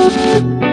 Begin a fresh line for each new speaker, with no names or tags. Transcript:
Música